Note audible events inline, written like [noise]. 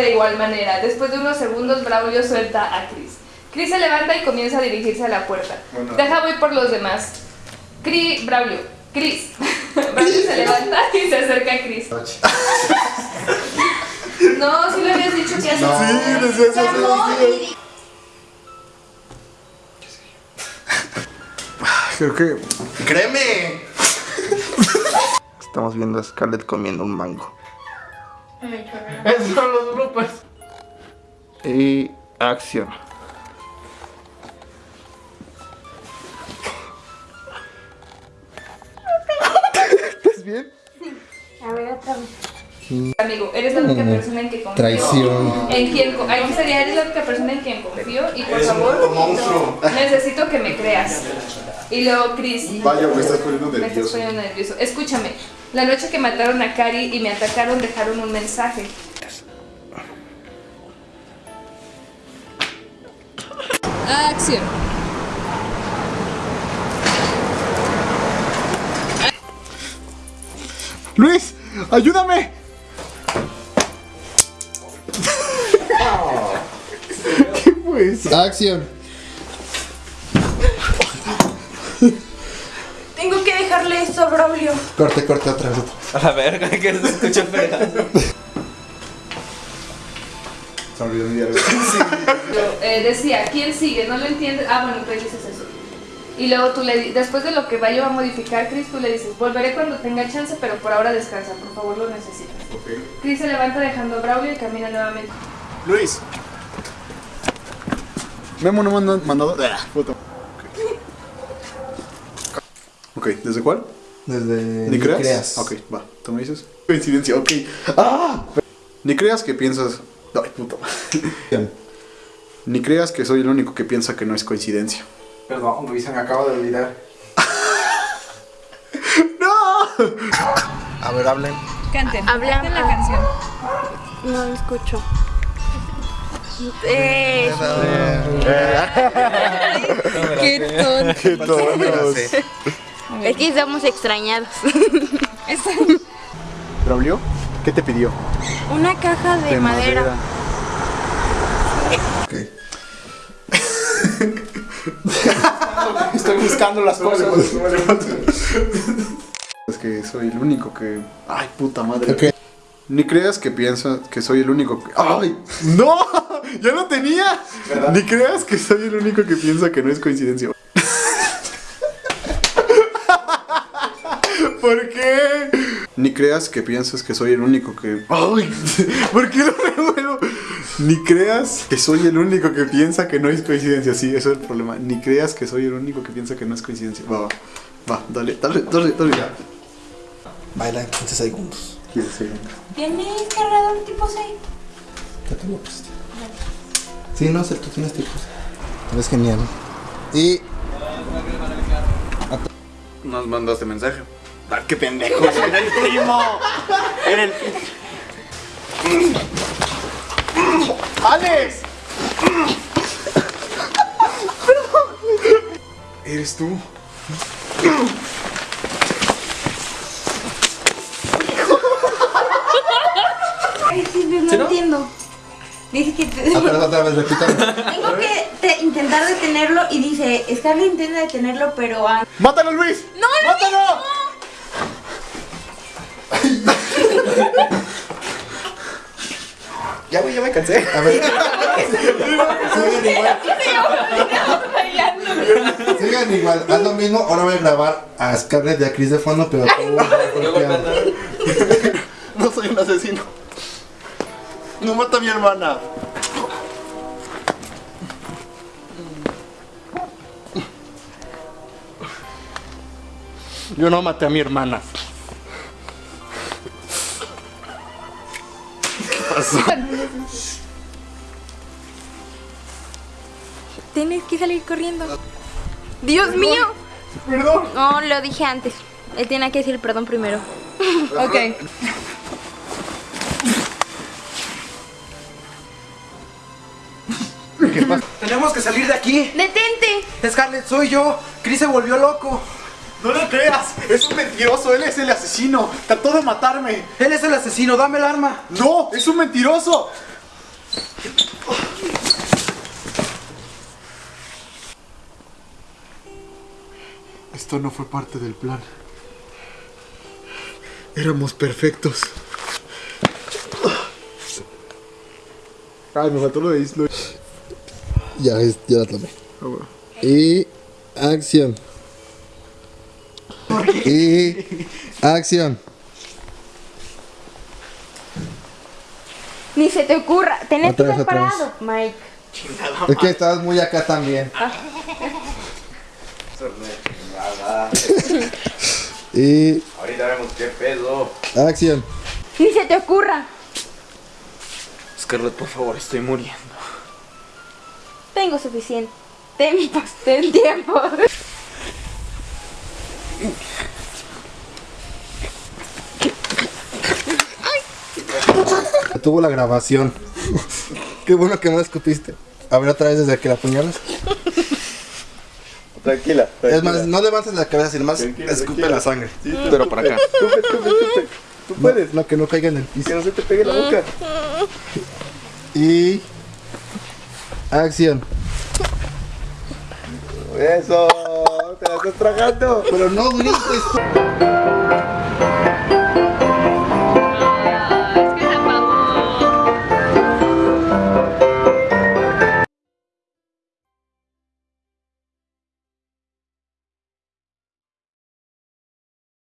de igual manera. Después de unos segundos, Braulio suelta a Chris. Chris se levanta y comienza a dirigirse a la puerta. Bueno. Deja voy por los demás. Chris, Braulio, Chris. [laughs] Braulio se levanta y se acerca a Chris. No, si le habías dicho que haces. Sí, desde eso Creo que. ¡Créeme! Estamos viendo a Scarlett comiendo un mango. Esos son los grupos. Y. Acción. Amigo, eres la única persona en que confío. Traición. En quien, aquí sería, eres la única persona en quien confío y por Eres favor, necesito que me creas. Y luego, Chris, Vaya, me estás poniendo me estás nervioso. poniendo nervioso. Escúchame, la noche que mataron a Cari y me atacaron dejaron un mensaje. Acción. ¡Luis! ¡Ayúdame! Eso? Acción. Tengo que dejarle esto a Braulio. Corte, corte, otra vez. A la verga, que se escucha el fregazo. Se olvidó mi diario. Eh, decía, ¿quién sigue? ¿No lo entiendes? Ah, bueno, tú dices eso. Y luego tú le di- después de lo que vaya a modificar, Chris, tú le dices, volveré cuando tenga chance, pero por ahora descansa, por favor lo necesitas. Ok. Chris se levanta dejando a Braulio y camina nuevamente. Luis. Memo no mandó. mandado. Ah, puta. Ok, ¿desde cuál? Desde. ¿Ni creas? Ok, va. ¿Tú me dices? Coincidencia, ok. ¡Ah! Ni creas que piensas. Ay, puta. Bien. Ni creas que soy el único que piensa que no es coincidencia. Perdón, Luis, me acaba de olvidar. [laughs] ¡No! A ver, hablen. Canten, canten la canción. No lo escucho. Eh, Qué tonto. ¡Qué tonos! es que estamos extrañados. ¿Braulio? ¿Qué te pidió? Una caja de, madera. Ok. [laughs] Estoy buscando las cosas. Es que soy el único que. Ay, puta madre. Ni creas que piensas que soy el único que. ¡Ay! ¡No! [laughs] ¡Ya lo tenía! Ni creas que soy el único que piensa que no es coincidencia. [laughs] ¿Por qué? Ni creas que piensas que soy el único que. ¡Ay! [laughs] ¿Por qué lo revuelvo? Ni creas que soy el único que piensa que no es coincidencia. Sí, eso es el problema. Ni creas que soy el único que piensa que no es coincidencia. Va, va. Va, dale, dale, dale, dale. Baila en 15 segundos. ¿Tienes cargador tipo 6? Ya te lo puse. Sí, no sé, tú tienes tipos. Eres genial. Y. Nos mandaste mensaje. Ah, qué pendejo. Era el primo. Era el. ¡Alex! Eres tú. Sí, no, entiendo. Dice que te- Otra vez, otra vez, repítame. tengo que te- intentar detenerlo y dice, Scarlett intenta detenerlo, pero... ah, ¡Mátalo, Luis! ¡No, no! ¡Mátalo! Ya, güey, ya me cansé. A ver. Sigan igual. Sigan igual. Haz lo mismo. Ahora voy a grabar a Scarlett y a Chris de fondo, pero tú No mata a mi hermana. Yo no maté a mi hermana. Tienes que salir corriendo. ¡Dios mío! Perdón. No, lo dije antes. Él tiene que decir perdón primero. Ok. Tenemos que salir de aquí. ¡Detente! Scarlett, soy yo. Chris se volvió loco. No lo creas, es un mentiroso, él es el asesino, trató de matarme. Él es el asesino, dame el arma. No, es un mentiroso. Esto no fue parte del plan. Éramos perfectos. Ay, me mató lo de Islo. Ya, es- ya la tomé. Ah, bueno. Y acción. Y acción. Ni se te ocurra. Tenés que estar parado, Mike. Es que estabas muy acá también. Y Ahorita vemos qué pedo. acción. Ni se te ocurra. Scarlett, por favor, estoy muriendo. Tengo suficiente. Tiempo, ten tiempo. Tuvo la grabación. Qué bueno que no la escupiste. A ver otra vez desde que la apuñalas. Tranquila. Es más, no levantes la cabeza, sino más Tranquila, escupe tranquila. la sangre. Pero para acá. Tú puedes. No, que no caiga en el piso. Que no se te pegue la boca. Y acción. Eso. Te la estás tragando. Pero no grites.